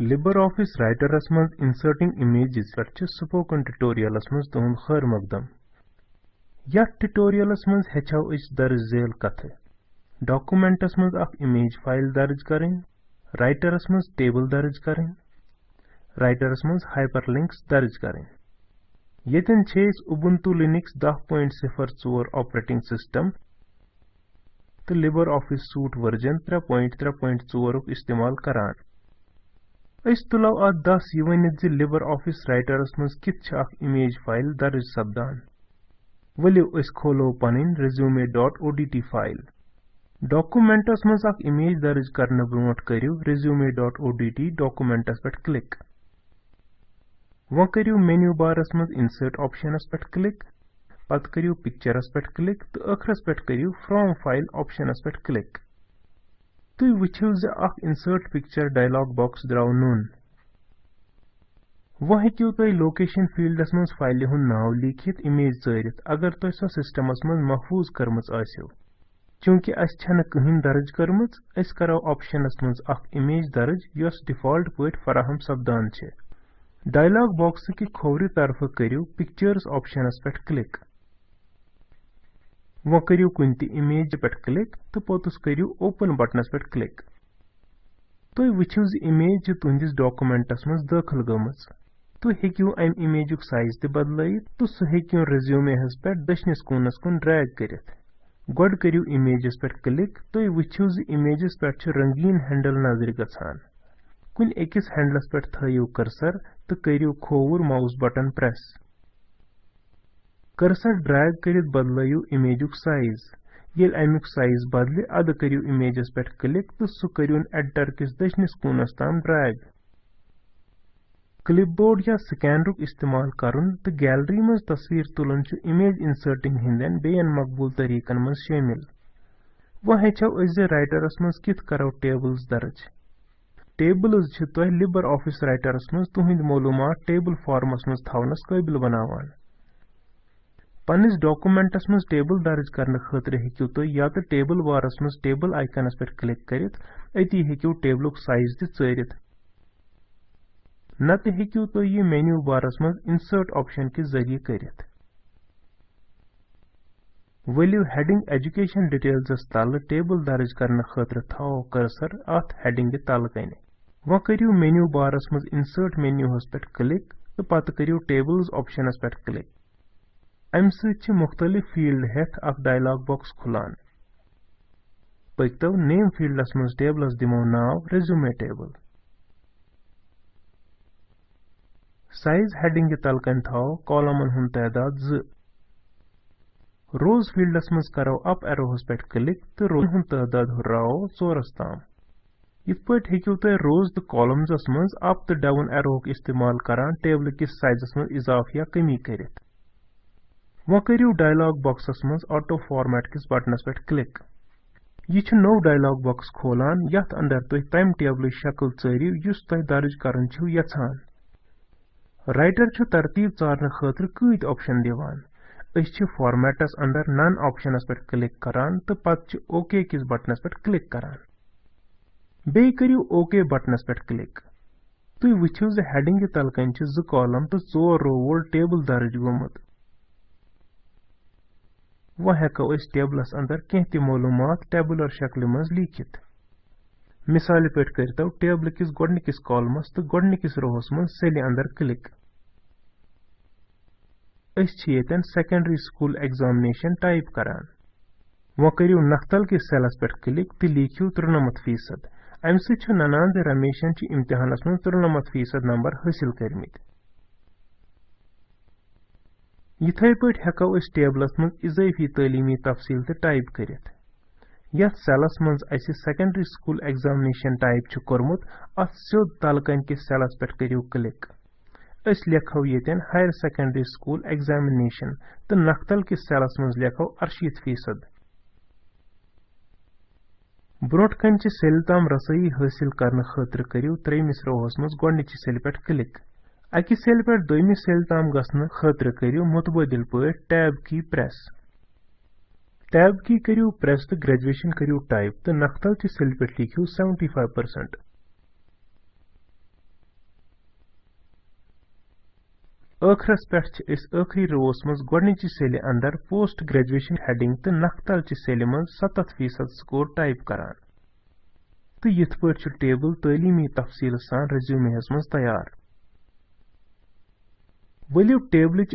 LibreOffice Writer's मज Inserting Images पे spoken ट्यूटोरियलस मज तुहद खैर मकदम यथ मज हेचो अस दर्ज कथ मज अख इमेज फ़ाइल दर्ज करें राइटरस मज टेबल दर्ज करें राइटरस मज हाइपरलिंक्स दर्ज करें येतन छे Ubuntu Linux 10.04 ऑपरेटिंग सिस्टम तो LibreOffice Suite वर्जन 3.3.4 इस्तेमाल करान अस तुलो अत दस यह वनित लिबर ऑफ़िस राइटरस मज कित इमेज फ़ाइल दर्ज सपदान वलियो अस खोलो पन रिज्यूमे डॉट ओडीटी फ़ाइल डॉक्यूमेंटस मज अख इमेज दर्ज करने ब्रोट करियो डॉट ओडीटी डॉक्यूमेंटस पे क्लिक वो करियो मेन्यू बारस मज इंसर्ट ऑप्शनस पे क्लिक पत करियो पिक्चरस पे क्लिक तो अखरस पे पे क्लिक तुम वो इंसर्ट पिक्चर डायलॉग बॉक्स द्राव नुन वो हेकू तुम लोकेशन फील्डस मज फ़ाइल हूँ नाव लिखित इमेज चरित, अगर तुम सो मज महफूज कर्म चूँकि अस कहीं दर्ज कर्म करो ऑप्शनस मज इमेज दर्ज, यस डिफ़ॉल्ट पे फराहम सपदान डायलॉग बॉक्स कि खोवरि तरफ़ करियो पिक्चर्स ऑप्शनस वो करियो कुन त इमेज पे क्लिक तो पोतुस करियो ओपन बटनस पे क्लिक तुम वुचो ज इमेज तुंदिस डॉक्यूमेंटस मज दाखिल गमज तुम हेकियो अम इमेजुक साइज़ त बदलत तो सह हेकियो रिज्यूमे पे दशनिस कोनस कुन ड्रैग करित गोड करियो इमेजस पे क्लिक तुम वुचो ज इमेजस पे रंगीन हैंडल नज़र गछान कुन एकस हैंडलस पे थयो कर्सर तो करियो खोवुर mouse button press cursor drag कर बदलू इमेजुक साइज़ ये अमुक साइज़ बदल अद करू इमेजस पे क्लिक तो सह करून एडिटर किस दशनिस कूनस ताम ड्रैग क्लिपबोर्ड या स्कैनरुक इस्तेमाल करन तो गैलरी मज तस्वीर तुलन इमेज इंसर्टिंग हिंदन बेन मकबूल तरीकन मज शामिल वो हेचो राइटरस मज करो टेबल्स दर्ज टेबल्स तुह लिबर ऑफ़िस राइटरस मज तुहद मालूमात टेबल फॉर्मस मज थवनस काबिल पन्निस डॉक्यूमेंटस मज टेबल दर्ज करने खतर हेकू तुम या तो टेबल बारस मज टेबल आइकनस पे क्लिक करित अति हेकू टेबलुक साइज़ तरित नत हेकू यह मेन्यू बारस मज इंसर्ट ऑप्शन के ज़रिए करित वलियो हेडिंग एजुकेशन डिटेल्स तल टेबल दर्ज करने खतर थो कर्सर अत हेडिंग तल कन वो करियो मेन्यू बारस मज इंसर्ट मेन्यू पे क्लिक तो पत करियो टेबल्स ऑप्शनस पे क्लिक अमि सत मुख्तलिफ़ फ़ील्ड हेथ अख डायलॉग बॉक्स खुलान पकतो नेम फील्डस मज टेबलस दिमो नाव रिज्यूमे टेबल साइज़ हेडिंग तलकन थो कॉलमन हुन तादाद ज रोज फील्डस मज करो अप एरोहस पे क्लिक तो रोज हुन तादाद हुर्राओ चोरस ताम इत पट हेकियो तुम रोज तो कॉलम्स मज अप तो डाउन एरोक इस्तेमाल करान टेबल किस वो करियो डायलॉग बॉक्सस मज ऑटो फॉर्मेट किस बटनस पे क्लिक। यह नो डायलॉग बॉक्स खोलान यथ अंदर तुम तम टेबल शक्ल युस तुम दर्ज करन राइटर छु तरतीब चारने खतर कत ऑप्शन दिवान। फॉर्मेटस अंदर नन ऑप्शनस पे क्लिक करान तो छु ओके किस बटनस पे क्लिक करान। ओके बटनस पे क्लिक। वुचो ज हेडिंग छु ज कॉलम तो चोर रो वोल टेबल दर्ज गोमुत वह हेको अस टेबलस अंदर कह त मालूमात टेबुलर शक्ल मज लिखित मिसाल पे करतो टेबल किस गोडनिकिस कॉलमस तो गोडनिकिस रोहस मज सेल अंदर क्लिक अस येतन सेकेंडरी स्कूल एग्जामिनेशन टाइप करान वो करियो नख्तल के सेलस पे क्लिक तो लिखियो त्रुनमत फ़ीसद अमि सत ननान रमेशन इम्तिहानस मज त्रुनमत फ़ीसद नंबर हासिल करमित यिथै पट हेको टेबलस मज इजाफी तालीमी तफसील ते टाइप करित यथ सेलस मज अस सेकेंडरी स्कूल एग्जामिनेशन टाइप कोरमुत अथ स्योद तलकन के सेलस पे करियो क्लिक अस लेखो येतन हायर सेकेंडरी स्कूल एग्जामिनेशन तो नख्तल के सेलस मज लेखो अरशीत फ़ीसद ब्रोट कन सेल ताम रसोई हासिल करियो त्रेमिस रोहस मज गोडनिचि सेल पे क्लिक अकि सेल पे दोमि सेल तम गसन खतर करियो मुतबदिल पे टैब की प्रेस टैब की करियो प्रेस तो ग्रेजुएशन करियो टाइप तो नखतल चि सेल पे सेवेंटी 75% अखरस पे आखिरी रोस मज गोडनचि सेल अंदर पोस्ट ग्रेजुएशन हेडिंग तो नखतल चि सेल मज 70% स्कोर टाइप करान तो यथ पे टेबल तलीमी तफसील सान रेज्यूमे मज तैयार वलियो टेबलच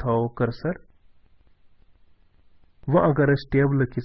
थो कर्सर वो अगर टेबल किस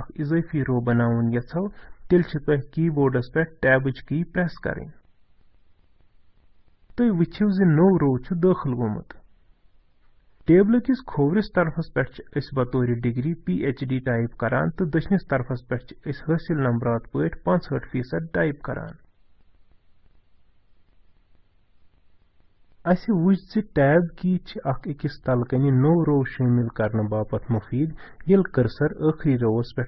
अख इजाफी रो बनाउन यछो तेल छ तह कीबोर्डस पे टैबच की प्रेस करें। तुम ज नो रो दाखिल गोमुत टेबल किस खोवरिस तरफस पे बतौर डिग्री पीएचडी टाइप करान तो दशनिस तरफस पे हासिल नंबरात पट 65 फ़ीसद टाइप करान। अस वुच टैब की अकिस तलकनि नो रो शामिल करने बापत मुफीद ये कर्सर आखिरी रोवस पे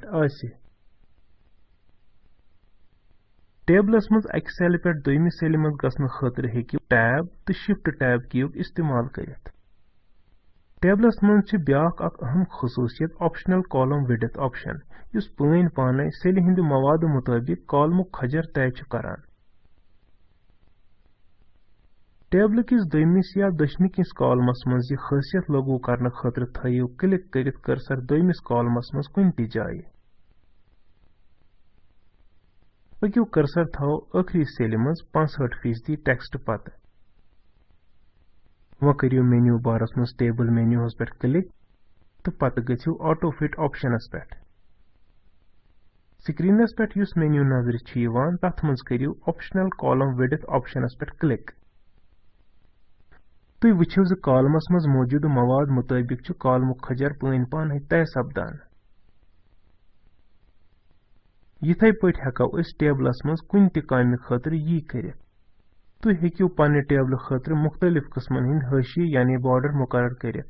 टेबलस मज अक सेल पे दोम सेल मज गसन खतर हेकि टैब तो शिफ्ट टैब की इस्तेमाल करित टेबलस मज ब्याक अहम खसूसियत ऑप्शनल कॉलम विड्थ ऑप्शन युस पन पाने सेल हिंद मवाद मुताबिक कॉलमुक खजर तय करान टेबल किस दोमिस या दशनिकिस कॉलमस मज खासियत लागू करने खतर थो क्लिक कर कर्सर दोमिस कॉलमस मज कुन जाए पकू कर्सर थो आखिरी सेल मज फ़ीसदी टेक्स्ट पत वो करियो मेन्यू बारस मज टेबल मेन्यूस पे क्लिक तो पत गु ऑटो फिट पे पे मज पे तुम वो कॉलमस मज मौजूद मवाद मुताबिक कॉलम खजर पन पान तय सपदान पट हेको टेबलस मज कुन तम खतर यी कर तुम हेकू पन्ने टेबल खतर मुख्तलिफ़ किस्मन हंद हशी यानी बॉर्डर मुकर कर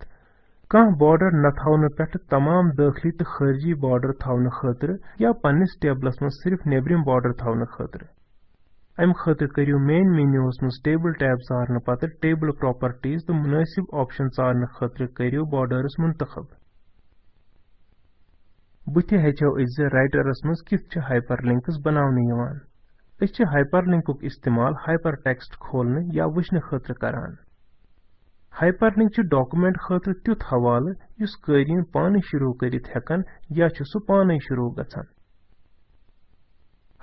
कह बॉर्डर न पे तमाम दाखिली तो अम खतर करियो मेन मेन्यूस मज टेबल टैब सारने पत टेबल प्रॉपर्टीज़ तो मुनासिब ऑप्शन सारने खतर करियो बॉर्डर्स मुंतखब बुथ हेचो राइटरस मज कित हाइपरलिंक्स बनाने यवान अस हाइपरलिंकुक इस्तेमाल हाइपर टेक्स्ट खोलने या वुचने खतर करान हाइपरलिंक डॉक्यूमेंट खतर तुथ हवाल करीन पाने शुरू करित हेकन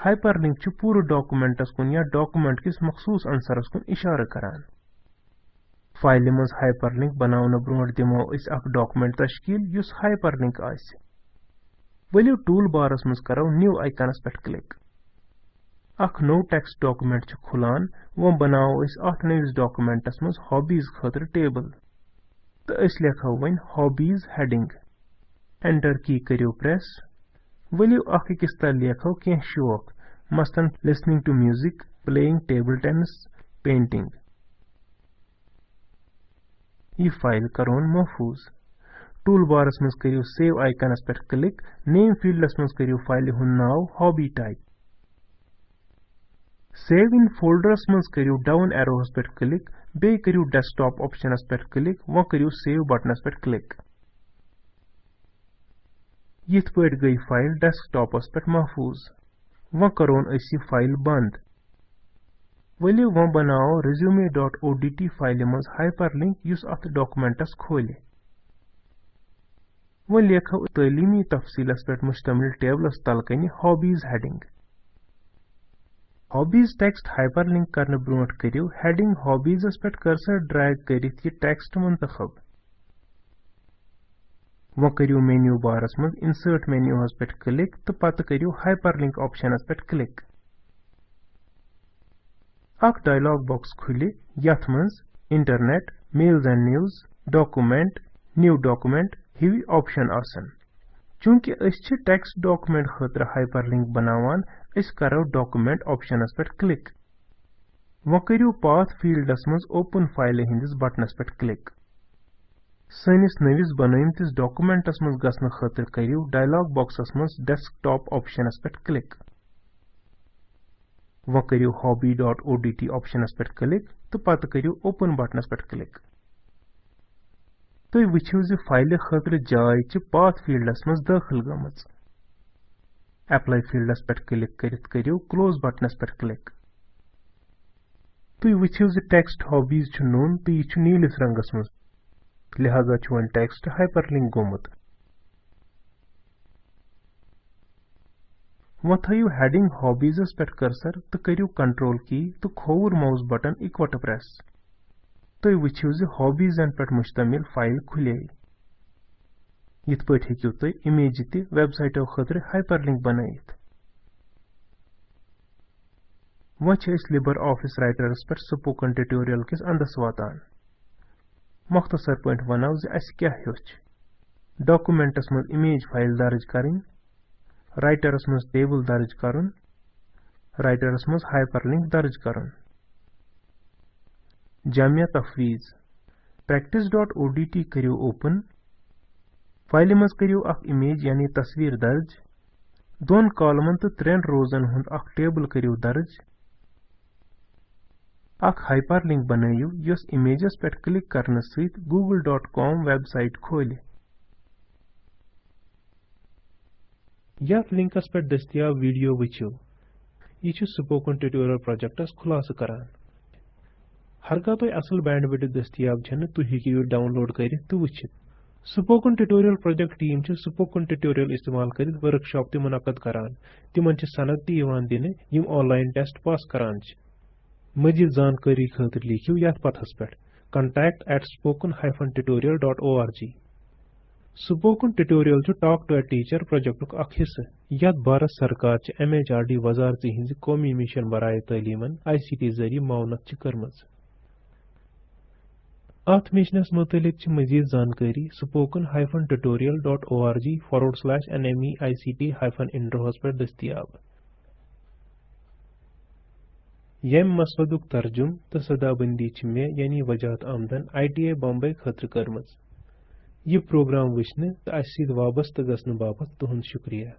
या सु पाने शुरू गछन हाइपरलिंक पूरे डॉक्यूमेंटस कुन या डॉक्यूमेंट किस मखसूस अंसरस कुन इशारा करान। फ़ाइल मज हाइपरलिंक बनावन ब्रोट दिमो अस अख डॉक्यूमेंट तश्कील, युस हाइपरलिंक आस वलियो टूल बारस मज करो न्यू आइकनस पे क्लिक अख नो टेक्स्ट डॉक्यूमेंट खुलान, वो बनाओ अस अथ नविस डॉक्यूमेंटस मज हॉबीज खतर टेबल तो अस लेखो one hobbies heading enter key करियो प्रेस वलियो अख अकिस तल लेखो कह शौक मसलन listening to music playing table tennis painting यह फ़ाइल करोन महफूज टूल बारस मज करियो सेव आइकनस पे क्लिक नेम फील्डस मज करियो फ़ाइल हुन नाव हॉबी टाइप सेव इन फोल्डरस मज करियो डाउन एरोस पे क्लिक बे करियो डेस्कटॉप ऑप्शनस पे क्लिक वो करियो सेव बटनस पे क्लिक यिथ पट गई फ़ाइल डेस्कटॉपस पे महफूज वो करोन यह फ़ाइल बंद। वलियो वो बनाओ resume डॉट ओडीटी फ़ाइल मज हाइपरलिंक युस अथ डॉक्यूमेंटस खोले। वो लेखो तलीमी तफसीलस पे मुश्तमिल टेबलस तलकन hobbies heading hobbies text hyperlink करने ब्रोट करियो हेडिंग हॉबीजस पे कर्सर ड्रैग यह टेक्स्ट मुंतखब। वो करियो मेन्यू बारस मज इंसर्ट मेन्यूस पे क्लिक तो पत करियो हाइपरलिंक ऑप्शनस पे क्लिक अख डायलॉग बॉक्स खुल internet mails and news document new document हिवी option आसन. चूँकि अस टेक्स्ट डॉक्यूमेंट खतर हाइपरलिंक बनावान अस करो डॉक्यूमेंट ऑप्शनस पे क्लिक वो करियो पाथ फील्डस मज ओपन फ़ाइल हिंदिस बटनस पे क्लिक सैनिस नविस बनमतिस डॉक्यूमेंटस मज गसन खतर करियो डायलॉग बॉक्सस मज डेस्कटॉप ऑप्शनस पे क्लिक वो करियो hobby.odt ऑप्शनस पे क्लिक तो पत करियो ओपन बटनस पे क्लिक तुम वुचो ज फ़ाइल खतर जाय च पाथ फील्डस मज दाखिल गमज एप्लाई फील्डस पे क्लिक करित करियो क्लोज बटनस पे क्लिक तुई वुचिव ज टेक्स्ट हॉबीज नोन तो यह नीलिस रंगस मज लिहाजा वन टेक्स्ट हाइपर लिंक गोमुत वो थयु हेडिंग हॉबीजस पे कर्सर तो करू कंट्रोल की तो खोवुर माउस बटन इकवट प्रेस। वुचिव ज हॉबीजन पे मुश्तमिल फ़ाइल खुले। यिथ पे हेकु तुई इमेज त वेबसाइटो खतर हाइपरलिंक बनाइत वो लिबर ऑफ़िस राइटरस पे स्पोकन ट्यूटोरियल किस अंदस वातान मुख्तसर पे वनो क्या हेच डॉक्यूमेंटस मज इमेज फ़ाइल दर्ज करें राइटरस मज टेबल दर्ज करन राइटरस मज हाइपरलिंक दर्ज करन जामिया तफवीज practice.odt करियो ओपन फ़ाइल मज करियो अख इमेज यानी तस्वीर दर्ज दोन कॉलमन तो त्रेन रोजन हुंद अख टेबल करियो दर्ज हाइपरलिंक बनाइयो यस इमेजस पे क्लिक करने सहित google.com वेबसाइट खोले। लिंकस पे दस्तियाब वीडियो वुचो यह स्पोकन ट्यूटोरियल प्रोजेक्टस खुलास करान हरका तुम असल बैंड विड दस्तियाब हेकु डाउनलोड कर तो spoken tutorial project team spoken tutorial इस्तेमाल कर वर्कशॉप त मुनद करान तिमन सनद दिन यम ऑनलाइन टेस्ट पास करान मजीद जानकारी खतर लिखियो यथ पथस पे contact at spoken tutorial.org spoken tutorial talk to a teacher project अख हिस्से यथ भारत सरकार एम एच आर डी वजारत हिंज कौमी मिशन बराए तलीमन आई सी टी ज़रिए मावनत कर्म अथ मिशनस मुतलिक मजीद जानकारी spoken hyphen tutorial dot O R G forward slash N M E I C T hyphen इंड्रोहस पर दस्तियाब यम मसवदुक तर्जुम तो सदाबंदी मे यानी वजात आमदन आई टी आई बम्बे खतर कर्म यह प्रोग्राम वुचने तो अस वाबस्त गसन बाबत तुद शुक्रिया।